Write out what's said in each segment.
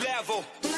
level.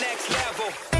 next level.